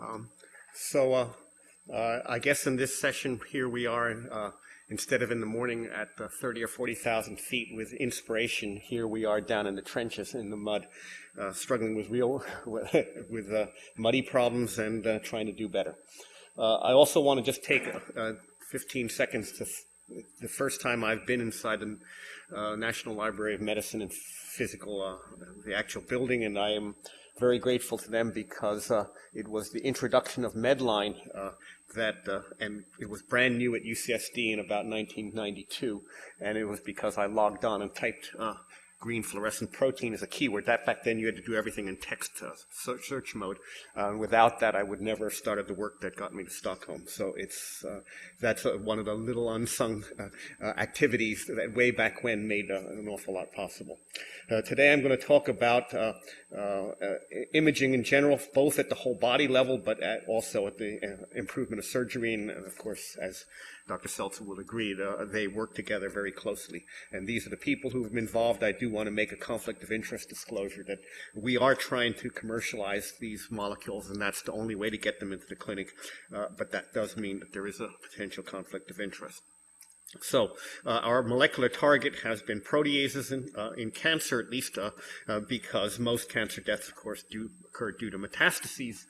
Um, so uh, uh, I guess in this session here we are, uh, instead of in the morning at 30 or 40,000 feet with inspiration, here we are down in the trenches in the mud, uh, struggling with real, with uh, muddy problems and uh, trying to do better. I also want to just take 15 seconds to the first time I've been inside the National Library of Medicine and physical, the actual building, and I am very grateful to them because uh, it was the introduction of Medline uh, that, uh, and it was brand new at UCSD in about 1992, and it was because I logged on and typed uh, green fluorescent protein as a keyword. That back then you had to do everything in text uh, search mode. Uh, without that, I would never have started the work that got me to Stockholm. So it's uh, that's uh, one of the little unsung uh, activities that way back when made an awful lot possible. today, I'm going to talk about imaging in general, both at the whole body level, but at also at the improvement of surgery, and of course, as Dr. Seltzer will agree, uh, they work together very closely. And these are the people who have been involved. I do want to make a conflict of interest disclosure that we are trying to commercialize these molecules, and that's the only way to get them into the clinic. Uh, but that does mean that there is a potential conflict of interest. So uh, our molecular target has been proteases in, uh, in cancer, at least uh, uh because most cancer deaths, of course, do occur due to metastases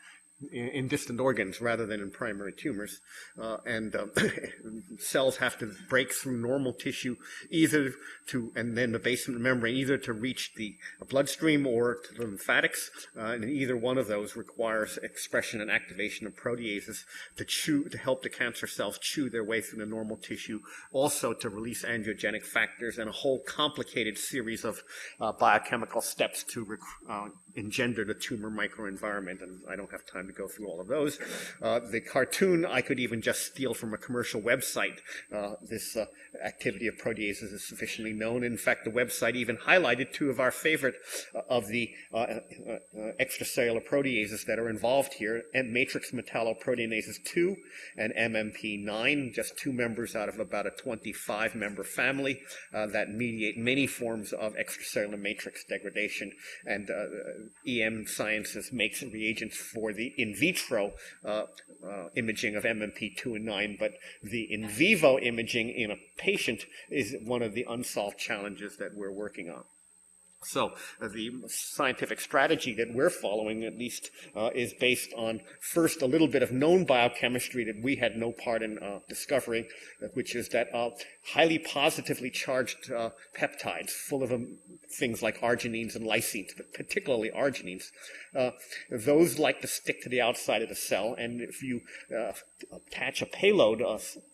in, distant organs rather than in primary tumors. Uh, and uh, cells have to break through normal tissue either to, and then the basement membrane, either to reach the bloodstream or to the lymphatics. Uh, and either one of those requires expression and activation of proteases to chew, to help the cancer cells chew their way through the normal tissue, also to release angiogenic factors and a whole complicated series of uh, biochemical steps to uh, engender the tumor microenvironment. And I don't have time to go through all of those. Uh, the cartoon I could even just steal from a commercial website. Uh, this uh, activity of proteases is sufficiently known. In fact, the website even highlighted two of our favorite uh, of the uh, uh, extracellular proteases that are involved here, and matrix metalloproteinases 2 and MMP9, just two members out of about a 25 member family that mediate many forms of extracellular matrix degradation. And EM Sciences makes reagents for the in vitro uh, uh, imaging of MMP2 and 9, but the in vivo imaging in a patient is one of the unsolved challenges that we're working on. So uh, the scientific strategy that we're following, at least, uh, is based on first a little bit of known biochemistry that we had no part in uh, discovering, which is that uh, highly positively charged uh, peptides, full of um, things like arginines and lysines, but particularly arginines, those like to stick to the outside of the cell. And if you attach a payload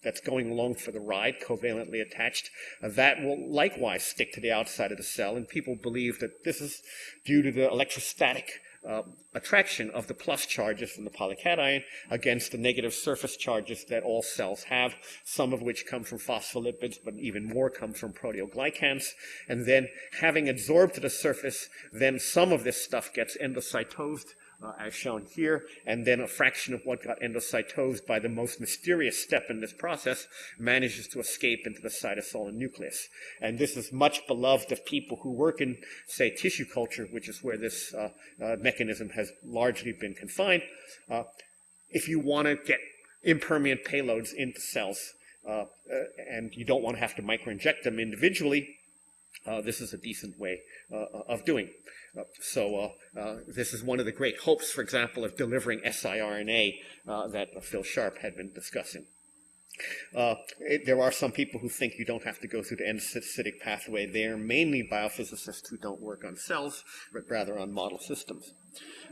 that's going along for the ride, covalently attached, that will likewise stick to the outside of the cell. And people believe that this is due to the electrostatic uh, attraction of the plus charges from the polycation against the negative surface charges that all cells have, some of which come from phospholipids, but even more come from proteoglycans. And then having absorbed to the surface, then some of this stuff gets endocytosed uh, as shown here, and then a fraction of what got endocytosed by the most mysterious step in this process manages to escape into the cytosol and nucleus. And this is much beloved of people who work in, say, tissue culture, which is where this uh, uh, mechanism has largely been confined. Uh, if you want to get impermeant payloads into cells, uh, uh, and you don't want to have to microinject them individually, this is a decent way of doing. So uh, uh, this is one of the great hopes, for example, of delivering siRNA uh, that Phil Sharp had been discussing. Uh, it, there are some people who think you don't have to go through the endocytic pathway. They are mainly biophysicists who don't work on cells, but rather on model systems.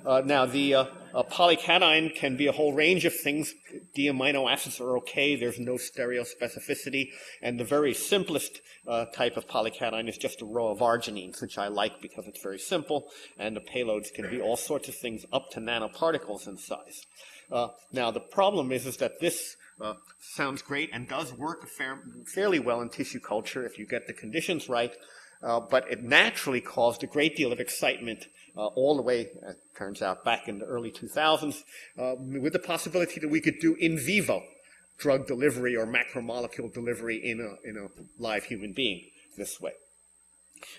Uh, now, the uh, polycation can be a whole range of things. D amino acids are okay. There's no stereospecificity. And the very simplest uh, type of polycation is just a row of arginines, which I like because it's very simple. And the payloads can be all sorts of things up to nanoparticles in size. Uh, now, the problem is, is that this uh, sounds great and does work fair, fairly well in tissue culture if you get the conditions right, uh, but it naturally caused a great deal of excitement uh, all the way, it turns out, back in the early 2000s, uh, with the possibility that we could do in vivo drug delivery or macromolecule delivery in a, in a live human being this way.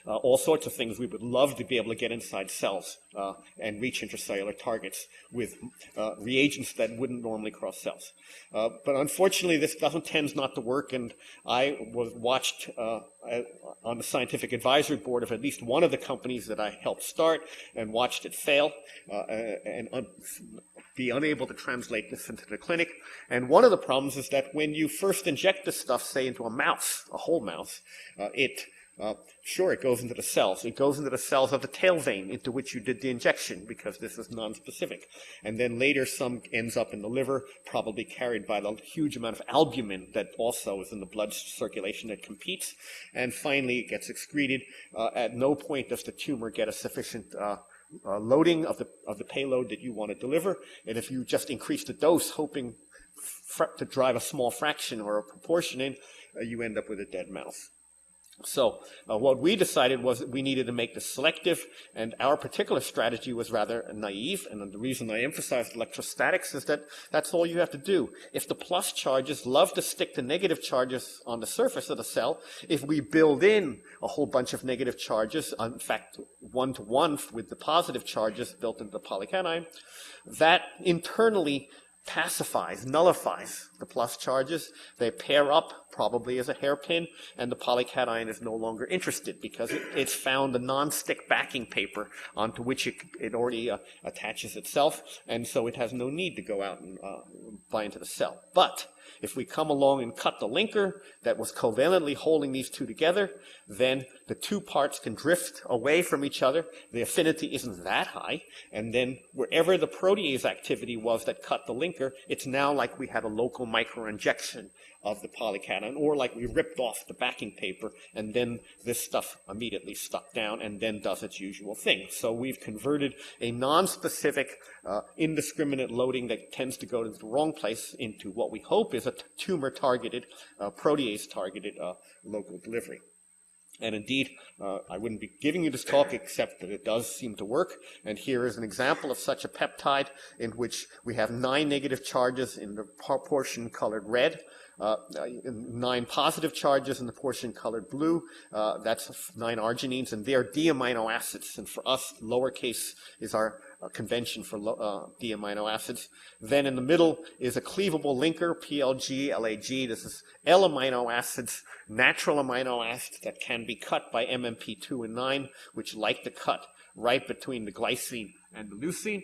Uh, all sorts of things. We would love to be able to get inside cells uh, and reach intracellular targets with uh, reagents that wouldn't normally cross cells. Uh, but unfortunately, this doesn't tends not to work. And I was watched uh, on the scientific advisory board of at least one of the companies that I helped start and watched it fail uh, and un- be unable to translate this into the clinic. And one of the problems is that when you first inject this stuff, say into a mouse, a whole mouse, it uh, sure, it goes into the cells. It goes into the cells of the tail vein into which you did the injection because this is non-specific. And then later some ends up in the liver, probably carried by the huge amount of albumin that also is in the blood circulation that competes. And finally it gets excreted. Uh, at no point does the tumor get a sufficient uh, uh, loading of the, of the payload that you want to deliver. And if you just increase the dose hoping to drive a small fraction or a proportion in, uh, you end up with a dead mouse. So uh, what we decided was that we needed to make this selective, and our particular strategy was rather naive. And the reason I emphasized electrostatics is that that's all you have to do. If the plus charges love to stick to negative charges on the surface of the cell, if we build in a whole bunch of negative charges, in fact, one to one with the positive charges built into the polycation, that internally pacifies, nullifies the plus charges. They pair up, probably as a hairpin, and the polycation is no longer interested because it, it's found a non-stick backing paper onto which it, it already uh, attaches itself, and so it has no need to go out and uh, bind to the cell. But if we come along and cut the linker that was covalently holding these two together, then the two parts can drift away from each other. The affinity isn't that high. And then wherever the protease activity was that cut the linker, it's now like we had a local microinjection of the polycation, or like we ripped off the backing paper, and then this stuff immediately stuck down and then does its usual thing. So we've converted a non-specific, uh, indiscriminate loading that tends to go to the wrong place into what we hope is a tumor-targeted, uh, protease-targeted uh, local delivery. And indeed, uh, I wouldn't be giving you this talk except that it does seem to work. And here is an example of such a peptide in which we have nine negative charges in the portion colored red, uh, nine positive charges in the portion colored blue. Uh, that's nine arginines, and they are D amino acids. And for us, lowercase is our convention for uh, D amino acids. Then in the middle is a cleavable linker, PLG, LAG. This is L amino acids, natural amino acids that can be cut by MMP2 and 9, which like to cut right between the glycine and the leucine.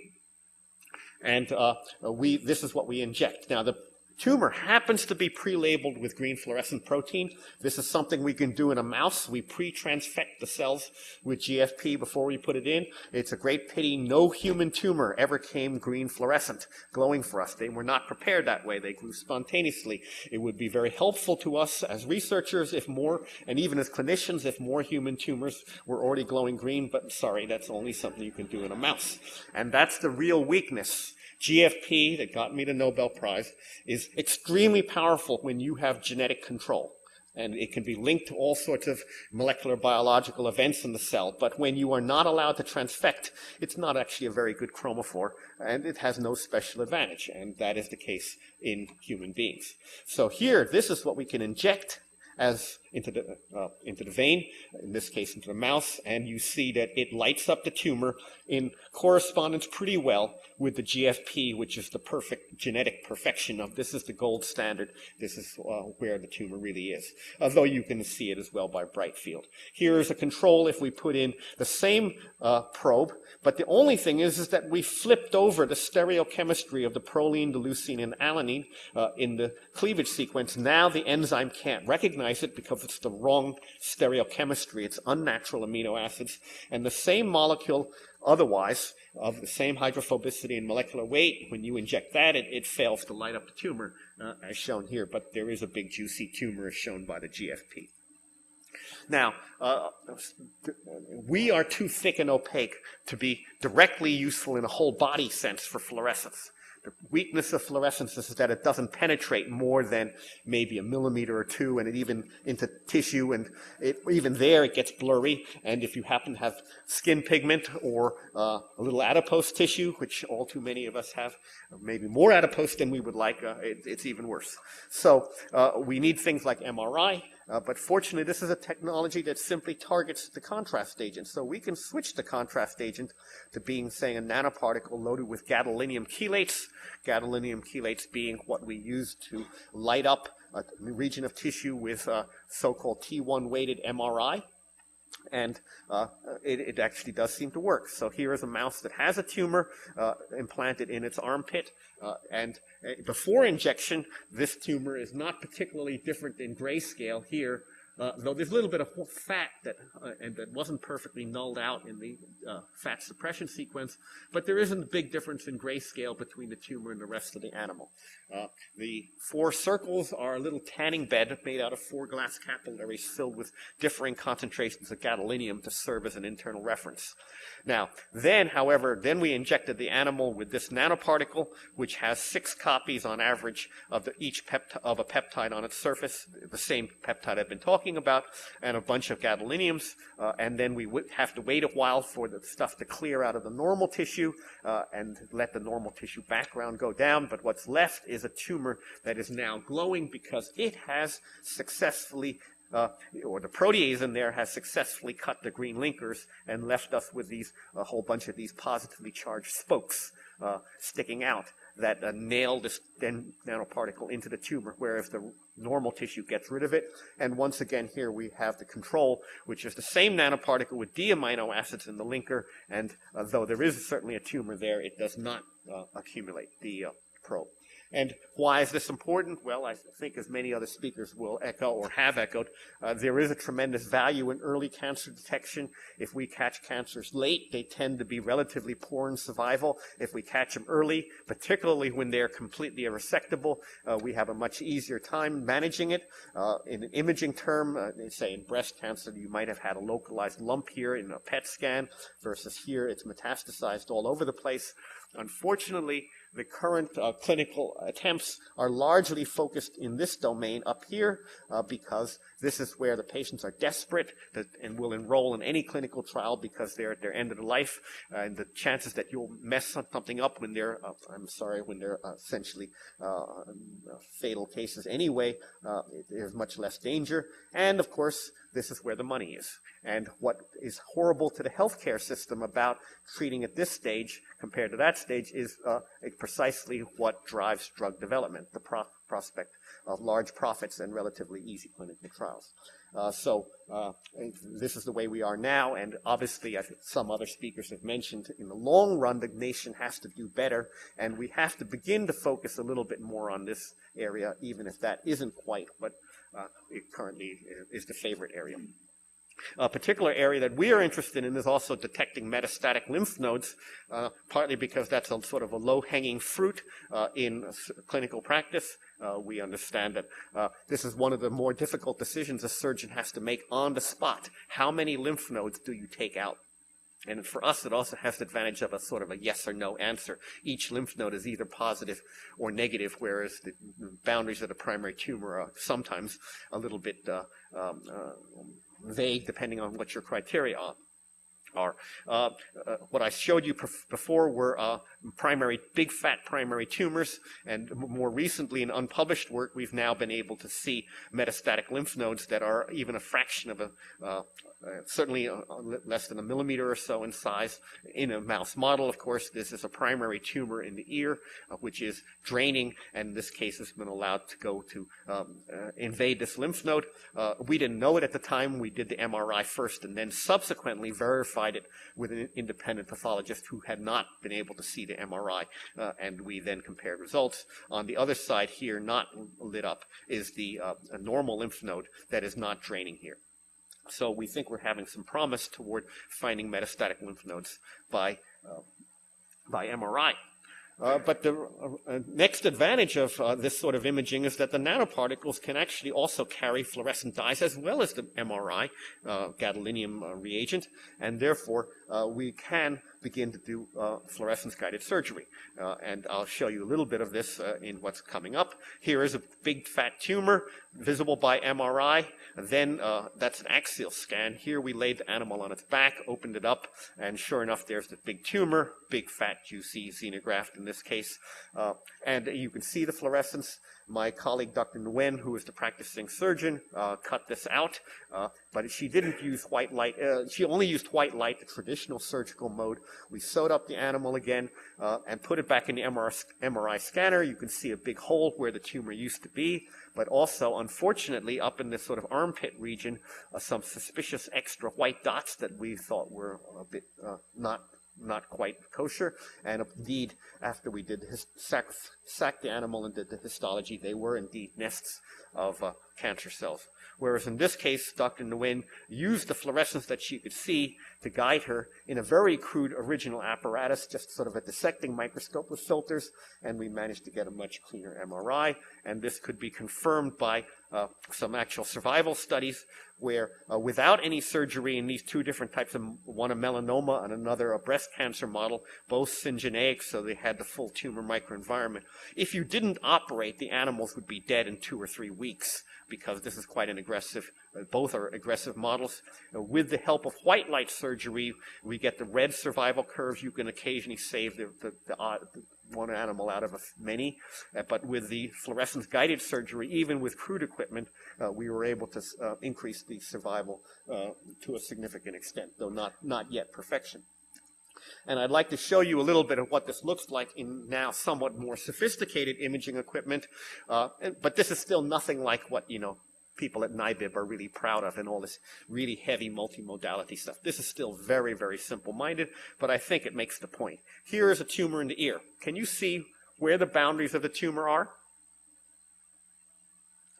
And uh, we, this is what we inject. Now, the tumor happens to be pre-labeled with green fluorescent protein. This is something we can do in a mouse. We pre-transfect the cells with GFP before we put it in. It's a great pity no human tumor ever came green fluorescent, glowing for us. They were not prepared that way. They grew spontaneously. It would be very helpful to us as researchers if more, and even as clinicians, if more human tumors were already glowing green, but sorry, that's only something you can do in a mouse. And that's the real weakness GFP, that got me the Nobel Prize, is extremely powerful when you have genetic control. And it can be linked to all sorts of molecular biological events in the cell. But when you are not allowed to transfect, it's not actually a very good chromophore, and it has no special advantage. And that is the case in human beings. So here, this is what we can inject as into the, uh, into the vein, in this case into the mouse, and you see that it lights up the tumor in correspondence pretty well with the GFP, which is the perfect genetic perfection of this is the gold standard. This is uh, where the tumor really is. Although you can see it as well by bright field. Here is a control if we put in the same uh, probe, but the only thing is, is that we flipped over the stereochemistry of the proline, the leucine, and alanine uh, in the cleavage sequence. Now the enzyme can't recognize it because it's the wrong stereochemistry. It's unnatural amino acids. And the same molecule otherwise of the same hydrophobicity and molecular weight, when you inject that, it, it fails to light up the tumor, uh, as shown here. But there is a big juicy tumor as shown by the GFP. Now, uh, we are too thick and opaque to be directly useful in a whole body sense for fluorescence. The weakness of fluorescence is that it doesn't penetrate more than maybe a millimeter or two, and it even into tissue, and it, even there it gets blurry. And if you happen to have skin pigment or uh, a little adipose tissue, which all too many of us have, maybe more adipose than we would like, uh, it, it's even worse. So uh, we need things like MRI Uh, but fortunately, this is a technology that simply targets the contrast agent. So we can switch the contrast agent to being, say, a nanoparticle loaded with gadolinium chelates. Gadolinium chelates being what we use to light up a region of tissue with uh, so-called T1 weighted MRI and uh, it, it, actually does seem to work. So here is a mouse that has a tumor uh, implanted in its armpit, uh, and uh, before injection, this tumor is not particularly different in grayscale here uh, though there's a little bit of fat that uh, and that wasn't perfectly nulled out in the uh, fat suppression sequence, but there isn't a big difference in grayscale between the tumor and the rest of the animal. Uh, the four circles are a little tanning bed made out of four glass capillaries filled with differing concentrations of gadolinium to serve as an internal reference. Now, then, however, then we injected the animal with this nanoparticle, which has six copies on average of the, each of a peptide on its surface, the same peptide I've been talking talking about, and a bunch of gadoliniums, uh, and then we would have to wait a while for the stuff to clear out of the normal tissue uh, and let the normal tissue background go down. But what's left is a tumor that is now glowing because it has successfully uh, or the protease in there has successfully cut the green linkers and left us with these a whole bunch of these positively charged spokes uh, sticking out that uh, nail this nanoparticle into the tumor, whereas the normal tissue gets rid of it. And once again, here we have the control, which is the same nanoparticle with D amino acids in the linker, and uh, though there is certainly a tumor there, it does not uh, accumulate the uh, probe. And why is this important? Well, I think as many other speakers will echo or have echoed, uh, there is a tremendous value in early cancer detection. If we catch cancers late, they tend to be relatively poor in survival. If we catch them early, particularly when they're completely irresectable, uh, we have a much easier time managing it. Uh, in an imaging term, uh, say in breast cancer, you might have had a localized lump here in a PET scan versus here it's metastasized all over the place. Unfortunately, the current uh, clinical attempts are largely focused in this domain up here uh, because this is where the patients are desperate and will enroll in any clinical trial because they're at their end of the life. Uh, and the chances that you'll mess something up when they're, uh, I'm sorry, when they're uh, essentially uh, fatal cases anyway, there's much less danger. And of course, this is where the money is. And what is horrible to the healthcare system about treating at this stage compared to that stage is uh, precisely what drives drug development, the pro- prospect of large profits and relatively easy clinical trials. Uh, so uh, this is the way we are now, and obviously, as some other speakers have mentioned, in the long run, the nation has to do better, and we have to begin to focus a little bit more on this area, even if that isn't quite what uh, it currently is the favorite area. A particular area that we are interested in is also detecting metastatic lymph nodes, uh, partly because that's a sort of a low-hanging fruit uh, in clinical practice. Uh, we understand that uh, this is one of the more difficult decisions a surgeon has to make on the spot. How many lymph nodes do you take out? And for us, it also has the advantage of a sort of a yes or no answer. Each lymph node is either positive or negative, whereas the boundaries of the primary tumor are sometimes a little bit uh, um, uh, vague depending on what your criteria are are. Uh, uh, what I showed you before were uh, primary, big fat primary tumors, and more recently in unpublished work, we've now been able to see metastatic lymph nodes that are even a fraction of a, uh, uh, certainly uh, less than a millimeter or so in size. In a mouse model, of course, this is a primary tumor in the ear, which is draining, and in this case has been allowed to go to um, invade this lymph node. we didn't know it at the time. We did the MRI first, and then subsequently verified verified it with an independent pathologist who had not been able to see the MRI, uh, and we then compared results. On the other side here, not lit up, is the uh, normal lymph node that is not draining here. So we think we're having some promise toward finding metastatic lymph nodes by, uh, by MRI. Uh, but the uh, next advantage of uh, this sort of imaging is that the nanoparticles can actually also carry fluorescent dyes as well as the MRI, uh, gadolinium uh, reagent, and therefore uh, we can begin to do uh, fluorescence guided surgery. Uh, and I'll show you a little bit of this uh, in what's coming up. Here is a big fat tumor visible by MRI. Then that's an axial scan. Here we laid the animal on its back, opened it up, and sure enough, there's the big tumor big, fat, juicy xenograft in this case. Uh, and you can see the fluorescence. My colleague, Dr. Nguyen, who is the practicing surgeon, uh, cut this out, uh, but she didn't use white light. Uh, she only used white light, the traditional surgical mode. We sewed up the animal again uh, and put it back in the MRI, MRI scanner. You can see a big hole where the tumor used to be, but also, unfortunately, up in this sort of armpit region, uh, some suspicious extra white dots that we thought were a bit not not quite kosher. And indeed, after we did his, sack, sack the animal and did the histology, they were indeed nests of uh, cancer cells. Whereas in this case, Dr. Nguyen used the fluorescence that she could see to guide her in a very crude original apparatus, just sort of a dissecting microscope with filters, and we managed to get a much cleaner MRI. And this could be confirmed by uh, some actual survival studies where uh, without any surgery in these two different types of one a melanoma and another a breast cancer model, both syngeneic, so they had the full tumor microenvironment. If you didn't operate, the animals would be dead in two or three weeks because this is quite an aggressive, uh, both are aggressive models. Uh, with the help of white light surgery, we get the red survival curves. You can occasionally save the, the, the, uh, the one animal out of many. Uh, but with the fluorescence guided surgery, even with crude equipment, uh, we were able to uh, increase the survival to a significant extent, though not, not yet perfection. And I'd like to show you a little bit of what this looks like in now somewhat more sophisticated imaging equipment. Uh, but this is still nothing like what, you know, people at NIBIB are really proud of and all this really heavy multimodality stuff. This is still very, very simple-minded, but I think it makes the point. Here is a tumor in the ear. Can you see where the boundaries of the tumor are?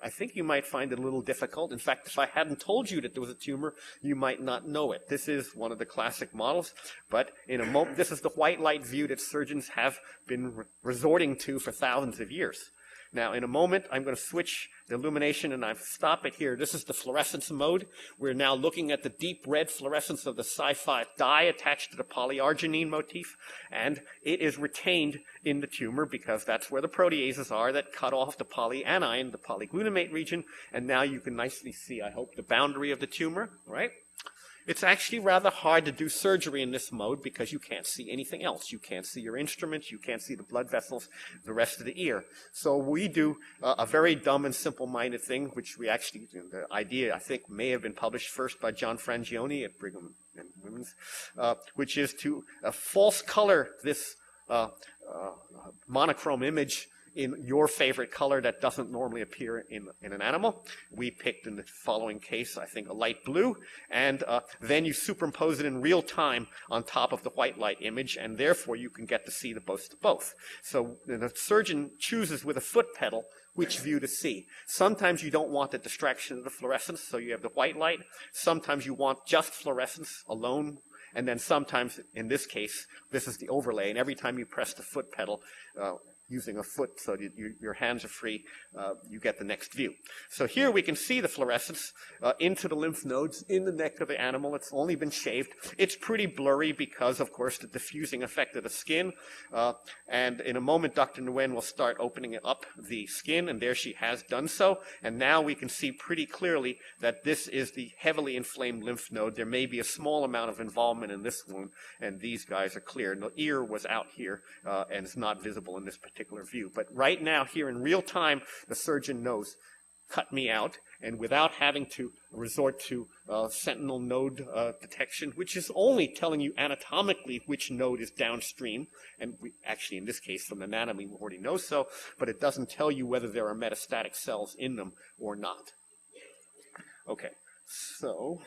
I think you might find it a little difficult. In fact, if I hadn't told you that there was a tumor, you might not know it. This is one of the classic models, but in a moment, this is the white light view that surgeons have been re resorting to for thousands of years. Now, in a moment, I'm going to switch the illumination and I stop it here. This is the fluorescence mode. We're now looking at the deep red fluorescence of the Cy5 dye attached to the polyarginine motif, and it is retained in the tumor because that's where the proteases are that cut off the polyanion, the polyglutamate region, and now you can nicely see, I hope, the boundary of the tumor, right? It's actually rather hard to do surgery in this mode because you can't see anything else. You can't see your instruments, you can't see the blood vessels, the rest of the ear. So we do uh, a very dumb and simple-minded thing, which we actually, the idea I think may have been published first by John Frangioni at Brigham and Women's, uh, which is to uh, false color this uh, uh, monochrome image in your favorite color that doesn't normally appear in, in an animal. We picked in the following case, I think, a light blue, and uh, then you superimpose it in real time on top of the white light image, and therefore you can get to see the both. So the surgeon chooses with a foot pedal which view to see. Sometimes you don't want the distraction of the fluorescence, so you have the white light. Sometimes you want just fluorescence alone and then sometimes, in this case, this is the overlay, and every time you press the foot pedal, uh, using a foot so you, you, your hands are free, uh, you get the next view. So here we can see the fluorescence uh, into the lymph nodes in the neck of the animal. It's only been shaved. It's pretty blurry because, of course, the diffusing effect of the skin. Uh, and in a moment, Dr. Nguyen will start opening up the skin, and there she has done so. And now we can see pretty clearly that this is the heavily inflamed lymph node. There may be a small amount of involvement in this one, and these guys are clear. And the ear was out here, uh, and it's not visible in this particular particular view. But right now, here in real time, the surgeon knows, cut me out, and without having to resort to uh, sentinel node uh, detection, which is only telling you anatomically which node is downstream, and we, actually in this case from anatomy we already know so, but it doesn't tell you whether there are metastatic cells in them or not. Okay, so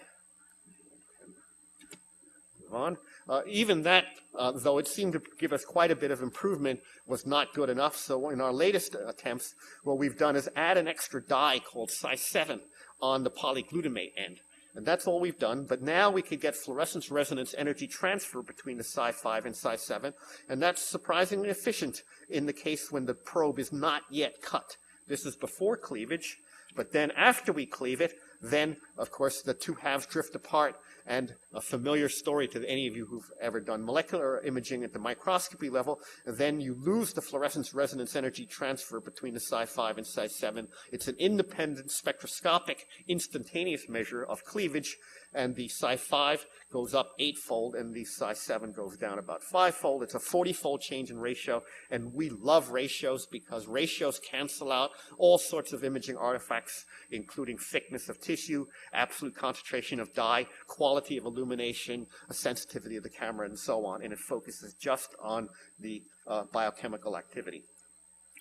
move on. Uh, even that, uh, though it seemed to give us quite a bit of improvement, was not good enough. So in our latest attempts, what we've done is add an extra dye called Cy7 on the polyglutamate end. And that's all we've done. But now we could get fluorescence resonance energy transfer between the Cy5 and Cy7. And that's surprisingly efficient in the case when the probe is not yet cut. This is before cleavage. But then after we cleave it, then, of course, the two halves drift apart, and a familiar story to any of you who've ever done molecular imaging at the microscopy level, then you lose the fluorescence resonance energy transfer between the Cy5 and Cy7. It's an independent spectroscopic instantaneous measure of cleavage, and the Cy5 goes up eightfold, and the Cy7 goes down about fivefold. It's a 40-fold change in ratio, and we love ratios because ratios cancel out all sorts of imaging artifacts, including thickness of tissue, absolute concentration of dye, quality of illumination, a sensitivity of the camera, and so on, and it focuses just on the uh, biochemical activity.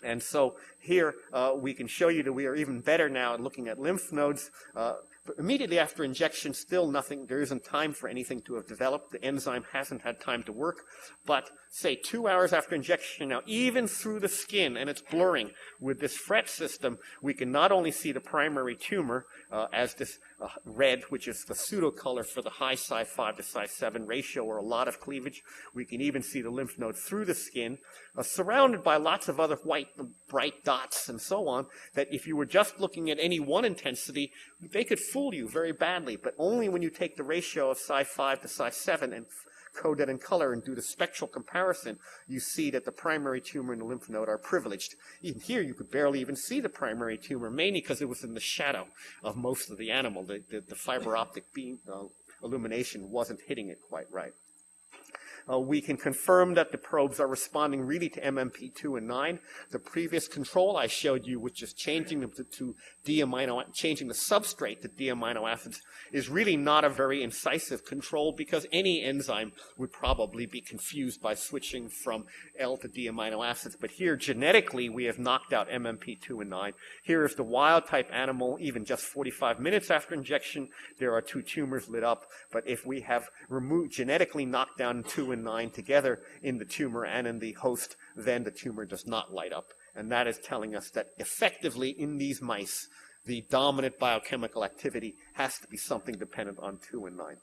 And so here uh, we can show you that we are even better now at looking at lymph nodes. Uh, immediately after injection, still nothing, there isn't time for anything to have developed. The enzyme hasn't had time to work. But say two hours after injection now, even through the skin, and it's blurring, with this FRET system, we can not only see the primary tumor uh, as this uh, red, which is the pseudo color for the high Cy5 to Cy7 ratio or a lot of cleavage. We can even see the lymph node through the skin, uh, surrounded by lots of other white bright dots and so on, that if you were just looking at any one intensity, they could fool you very badly, but only when you take the ratio of Cy5 to Cy7 and code in color and do the spectral comparison, you see that the primary tumor and the lymph node are privileged. Even here, you could barely even see the primary tumor, mainly because it was in the shadow of most of the animal. The, the, the fiber optic beam uh, illumination wasn't hitting it quite right. Uh, we can confirm that the probes are responding really to MMP2 and 9. The previous control I showed you, which is changing them to, to D-amino, changing the substrate to D-amino acids, is really not a very incisive control because any enzyme would probably be confused by switching from L to D-amino acids. But here, genetically, we have knocked out MMP2 and 9. Here is the wild type animal, even just 45 minutes after injection, there are two tumors lit up. But if we have removed, genetically knocked down 2 and 9 together in the tumor and in the host, then the tumor does not light up. And that is telling us that effectively in these mice, the dominant biochemical activity has to be something dependent on 2 and 9.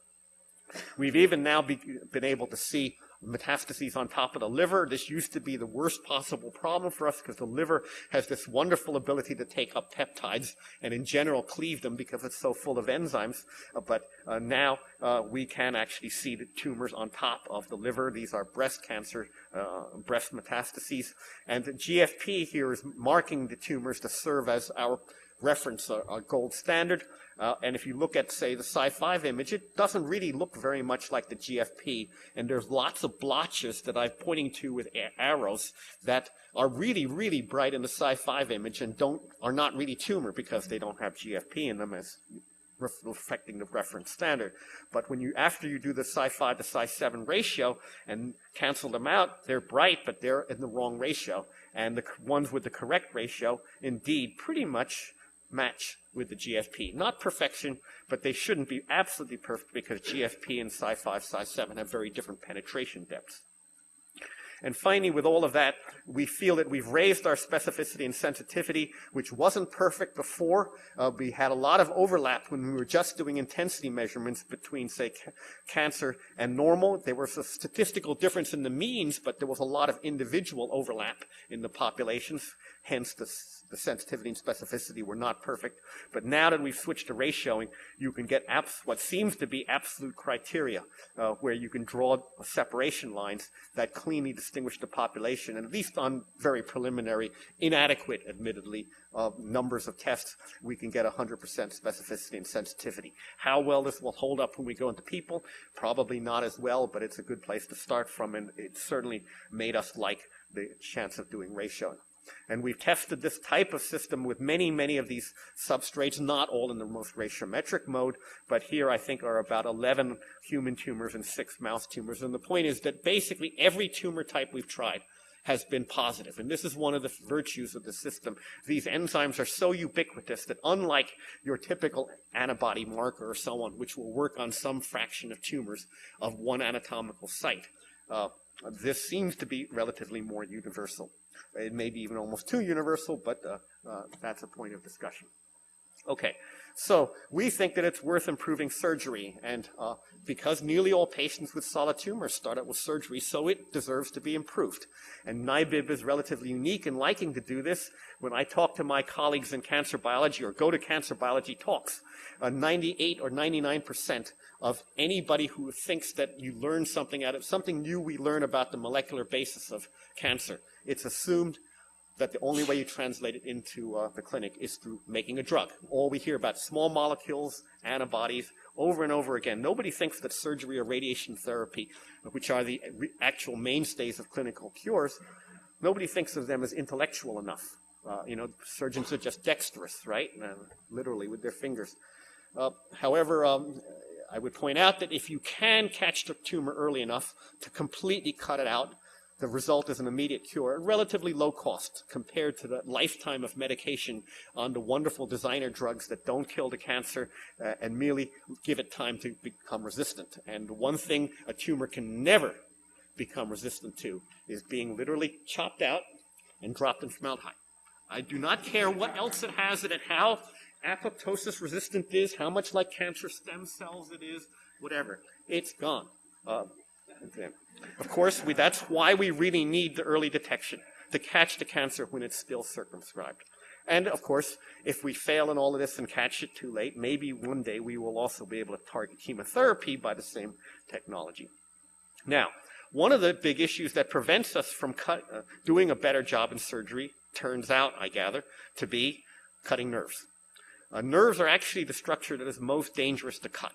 We've even now be, been able to see metastases on top of the liver. This used to be the worst possible problem for us because the liver has this wonderful ability to take up peptides and in general cleave them because it's so full of enzymes. Uh, but uh, now uh, we can actually see the tumors on top of the liver. These are breast cancer, uh, breast metastases. And the GFP here is marking the tumors to serve as our reference, a, a gold standard. Uh, and if you look at, say, the Cy5 image, it doesn't really look very much like the GFP. And there's lots of blotches that I'm pointing to with arrows that are really, really bright in the Cy5 image and don't, are not really tumor because they don't have GFP in them as reflecting the reference standard. But when you, after you do the Cy5 to Cy7 ratio and cancel them out, they're bright, but they're in the wrong ratio. And the ones with the correct ratio, indeed, pretty much match with the GFP. Not perfection, but they shouldn't be absolutely perfect because GFP and Cy5, Cy7 have very different penetration depths. And finally, with all of that, we feel that we've raised our specificity and sensitivity, which wasn't perfect before. Uh, we had a lot of overlap when we were just doing intensity measurements between, say, ca cancer and normal. There was a statistical difference in the means, but there was a lot of individual overlap in the populations. Hence, the, the sensitivity and specificity were not perfect. But now that we've switched to ratioing, you can get what seems to be absolute criteria, uh, where you can draw separation lines that cleanly distinguish the population, and at least on very preliminary, inadequate, admittedly, uh, numbers of tests, we can get 100% specificity and sensitivity. How well this will hold up when we go into people? Probably not as well, but it's a good place to start from, and it certainly made us like the chance of doing ratioing. And we've tested this type of system with many, many of these substrates, not all in the most ratiometric mode, but here I think are about 11 human tumors and six mouse tumors. And the point is that basically every tumor type we've tried has been positive. And this is one of the virtues of the system. These enzymes are so ubiquitous that unlike your typical antibody marker or so on, which will work on some fraction of tumors of one anatomical site, uh, this seems to be relatively more universal. It may be even almost too universal, but uh, uh, that's a point of discussion. Okay, so we think that it's worth improving surgery, and uh, because nearly all patients with solid tumors start out with surgery, so it deserves to be improved. And NIBIB is relatively unique in liking to do this. When I talk to my colleagues in cancer biology or go to cancer biology talks, uh, 98 or 99 percent of anybody who thinks that you learn something out of something new we learn about the molecular basis of cancer, it's assumed that the only way you translate it into uh, the clinic is through making a drug. All we hear about small molecules, antibodies, over and over again. Nobody thinks that surgery or radiation therapy, which are the actual mainstays of clinical cures, nobody thinks of them as intellectual enough. Uh, you know, surgeons are just dexterous, right? Uh, literally with their fingers. Uh, however, um, I would point out that if you can catch the tumor early enough to completely cut it out, the result is an immediate cure at relatively low cost compared to the lifetime of medication on the wonderful designer drugs that don't kill the cancer uh, and merely give it time to become resistant. And one thing a tumor can never become resistant to is being literally chopped out and dropped in formaldehyde. I do not care what else it has in it, how apoptosis resistant it is, how much like cancer stem cells it is, whatever. It's gone. Uh, of course, we, that's why we really need the early detection to catch the cancer when it's still circumscribed. And of course, if we fail in all of this and catch it too late, maybe one day we will also be able to target chemotherapy by the same technology. Now, one of the big issues that prevents us from cut, uh, doing a better job in surgery turns out, I gather, to be cutting nerves. Uh, nerves are actually the structure that is most dangerous to cut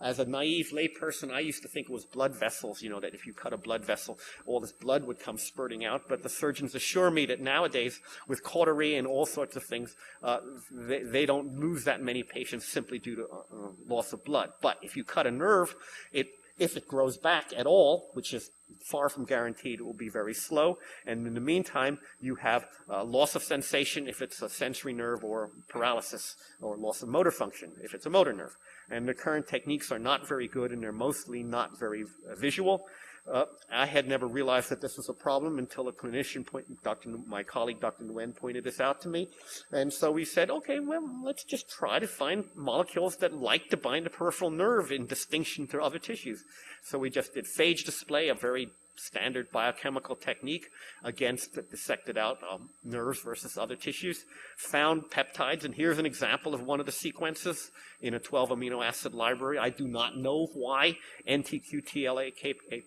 as a naive layperson, I used to think it was blood vessels, you know, that if you cut a blood vessel, all this blood would come spurting out. But the surgeons assure me that nowadays, with cautery and all sorts of things, uh, they, they, don't lose that many patients simply due to uh, uh, loss of blood. But if you cut a nerve, it if it grows back at all, which is far from guaranteed, it will be very slow. And in the meantime, you have uh, loss of sensation if it's a sensory nerve or paralysis or loss of motor function if it's a motor nerve. And the current techniques are not very good and they're mostly not very uh, visual. Uh, I had never realized that this was a problem until a clinician, point, Dr. my colleague Dr. Nguyen, pointed this out to me. And so we said, okay, well, let's just try to find molecules that like to bind the peripheral nerve in distinction to other tissues. So we just did phage display, a very standard biochemical technique against dissected out um, nerves versus other tissues, found peptides, and here's an example of one of the sequences in a 12 amino acid library. I do not know why NTQTLA,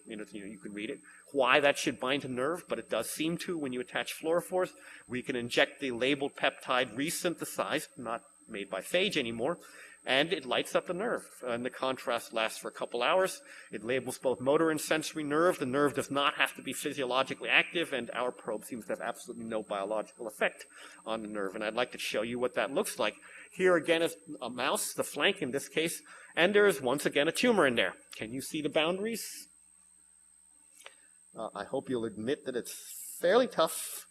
you know, you can read it, why that should bind to nerve, but it does seem to when you attach fluorophores. We can inject the labeled peptide resynthesized, not made by phage anymore, and it lights up the nerve. And the contrast lasts for a couple hours. It labels both motor and sensory nerve. The nerve does not have to be physiologically active, and our probe seems to have absolutely no biological effect on the nerve. And I'd like to show you what that looks like. Here again is a mouse, the flank in this case, and there is once again a tumor in there. Can you see the boundaries? Uh, I hope you'll admit that it's fairly tough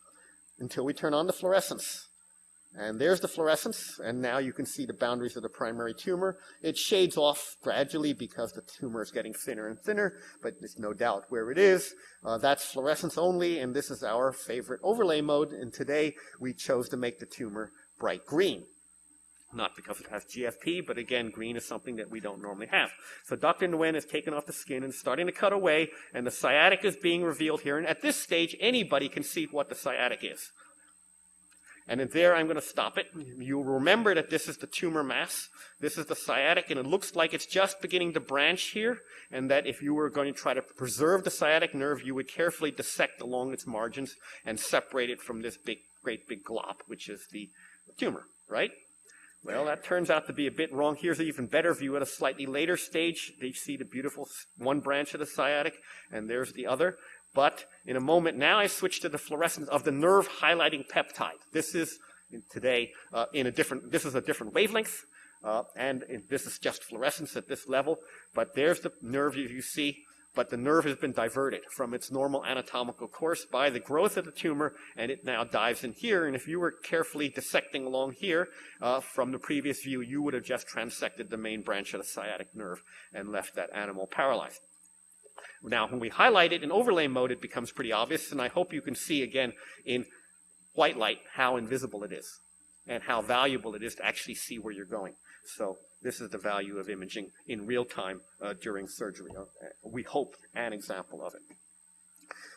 until we turn on the fluorescence. And there's the fluorescence, and now you can see the boundaries of the primary tumor. It shades off gradually because the tumor is getting thinner and thinner, but there's no doubt where it is. Uh, that's fluorescence only, and this is our favorite overlay mode, and today we chose to make the tumor bright green. Not because it has GFP, but again, green is something that we don't normally have. So Dr. Nguyen has taken off the skin and starting to cut away, and the sciatic is being revealed here, and at this stage, anybody can see what the sciatic is. And there, I'm going to stop it. You'll remember that this is the tumor mass. This is the sciatic, and it looks like it's just beginning to branch here. And that if you were going to try to preserve the sciatic nerve, you would carefully dissect along its margins and separate it from this big, great big glop, which is the tumor, right? Well, that turns out to be a bit wrong. Here's an even better view at a slightly later stage. You see the beautiful one branch of the sciatic, and there's the other. But in a moment now, I switch to the fluorescence of the nerve highlighting peptide. This is today uh, in a different, this is a different wavelength, uh, and this is just fluorescence at this level. But there's the nerve you see, but the nerve has been diverted from its normal anatomical course by the growth of the tumor, and it now dives in here. And if you were carefully dissecting along here uh, from the previous view, you would have just transected the main branch of the sciatic nerve and left that animal paralyzed. Now, when we highlight it in overlay mode, it becomes pretty obvious, and I hope you can see again in white light how invisible it is. and how valuable it is to actually see where you're going. So this is the value of imaging in real time uh, during surgery. Uh, we hope an example of it.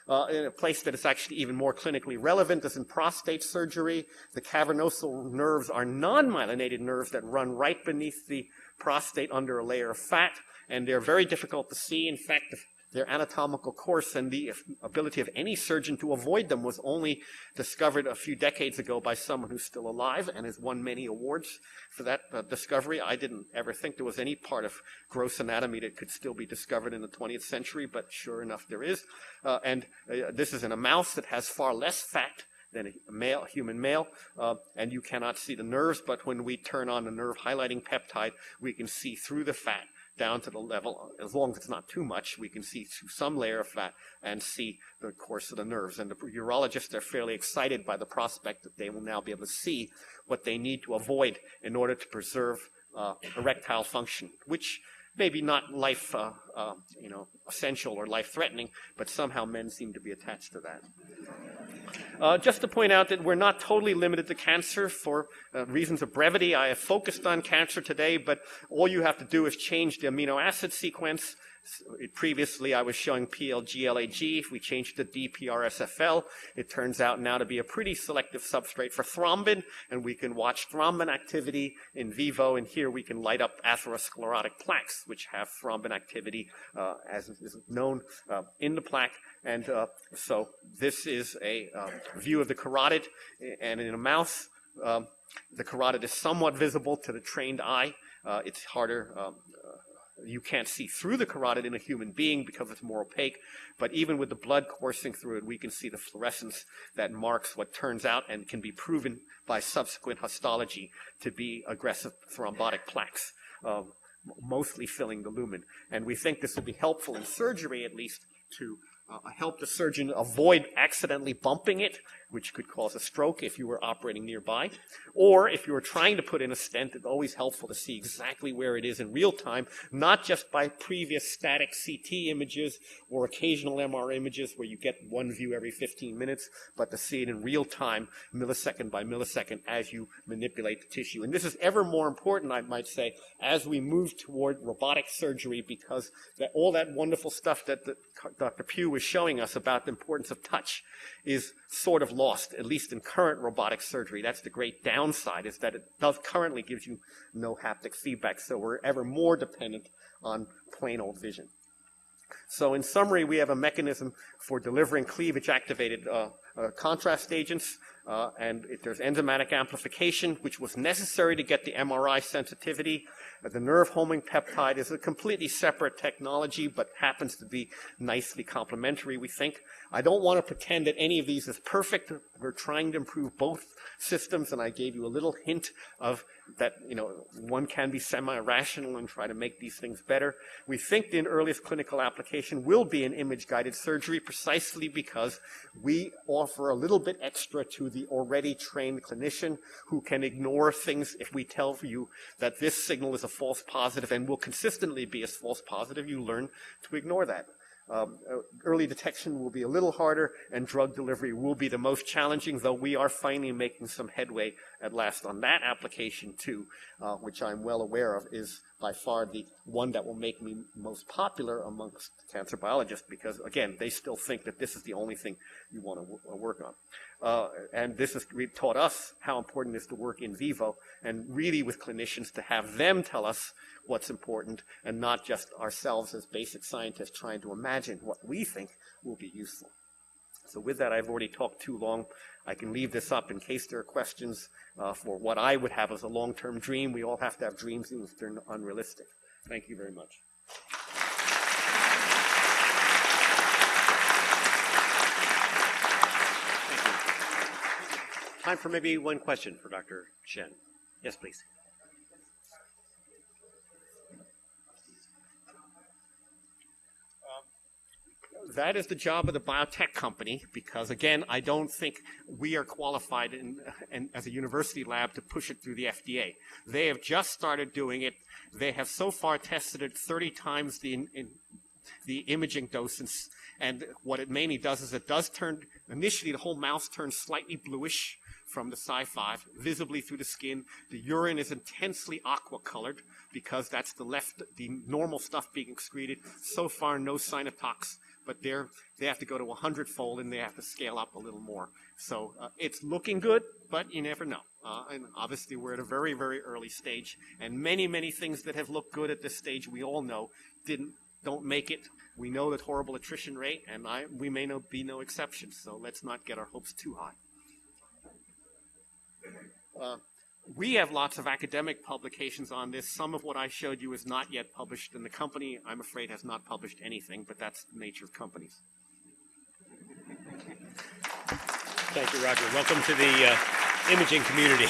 Uh, in a place that is actually even more clinically relevant is in prostate surgery. The cavernosal nerves are non-myelinated nerves that run right beneath the prostate under a layer of fat, and they're very difficult to see. In fact, their anatomical course and the ability of any surgeon to avoid them was only discovered a few decades ago by someone who's still alive and has won many awards for that uh, discovery. I didn't ever think there was any part of gross anatomy that could still be discovered in the 20th century, but sure enough there is. Uh, and uh, this is in a mouse that has far less fat than a male, human male, uh, and you cannot see the nerves, but when we turn on the nerve highlighting peptide, we can see through the fat down to the level, as long as it's not too much, we can see through some layer of fat and see the course of the nerves. And the urologists are fairly excited by the prospect that they will now be able to see what they need to avoid in order to preserve uh, erectile function, which maybe not life, uh, uh, you know, essential or life-threatening, but somehow men seem to be attached to that. Uh, just to point out that we're not totally limited to cancer for uh, reasons of brevity. I have focused on cancer today, but all you have to do is change the amino acid sequence previously I was showing PLGLAG. If we change to DPRSFL, it turns out now to be a pretty selective substrate for thrombin, and we can watch thrombin activity in vivo, and here we can light up atherosclerotic plaques, which have thrombin activity, uh, as is known, uh, in the plaque. And uh, so this is a uh, view of the carotid, and in a mouse, um, the carotid is somewhat visible to the trained eye. Uh, it's harder um, you can't see through the carotid in a human being because it's more opaque, but even with the blood coursing through it, we can see the fluorescence that marks what turns out and can be proven by subsequent histology to be aggressive thrombotic plaques, um, mostly filling the lumen. And we think this will be helpful in surgery, at least, to uh, help the surgeon avoid accidentally bumping it which could cause a stroke if you were operating nearby. Or if you were trying to put in a stent, it's always helpful to see exactly where it is in real time, not just by previous static CT images or occasional MR images where you get one view every 15 minutes, but to see it in real time, millisecond by millisecond, as you manipulate the tissue. And this is ever more important, I might say, as we move toward robotic surgery because that, all that wonderful stuff that the, Dr. Pugh was showing us about the importance of touch is sort of lost, at least in current robotic surgery. That's the great downside, is that it does currently gives you no haptic feedback, so we're ever more dependent on plain old vision. So in summary, we have a mechanism for delivering cleavage-activated uh, uh, contrast agents, uh, and if there's enzymatic amplification, which was necessary to get the MRI sensitivity. The nerve homing peptide is a completely separate technology, but happens to be nicely complementary, we think. I don't want to pretend that any of these is perfect. We're trying to improve both systems, and I gave you a little hint of that, you know, one can be semi-rational and try to make these things better. We think the earliest clinical application will be in image-guided surgery precisely because we offer a little bit extra to the already trained clinician who can ignore things if we tell you that this signal is a false positive and will consistently be a false positive, you learn to ignore that. Um, uh, early detection will be a little harder, and drug delivery will be the most challenging, though we are finally making some headway at last on that application too, uh, which I'm well aware of is by far the one that will make me most popular amongst cancer biologists because, again, they still think that this is the only thing you want to uh, work on. Uh, and this has taught us how important it is to work in vivo and really with clinicians to have them tell us what's important and not just ourselves as basic scientists trying to imagine what we think will be useful. So with that, I've already talked too long. I can leave this up in case there are questions uh, for what I would have as a long-term dream. We all have to have dreams even if they're unrealistic. Thank you very much. Time for maybe one question for Dr. Tsien. Yes, please. That is the job of the biotech company because, again, I don't think we are qualified in, in, as a university lab to push it through the FDA. They have just started doing it. They have so far tested it 30 times the, in, the imaging doses. And what it mainly does is it does turn, initially the whole mouse turns slightly bluish from the Cy5 visibly through the skin. The urine is intensely aqua colored because that's the left, the normal stuff being excreted. So far, no sign of but they're, they have to go to 100 fold and they have to scale up a little more. So uh, it's looking good, but you never know. Uh, and obviously, we're at a very, very early stage, and many, many things that have looked good at this stage, we all know, didn't don't make it. We know that horrible attrition rate, and I, we may no, be no exception. So let's not get our hopes too high. Uh, we have lots of academic publications on this. Some of what I showed you is not yet published, and the company, I'm afraid, has not published anything, but that's the nature of companies. Thank you, Roger. Welcome to the uh, imaging community.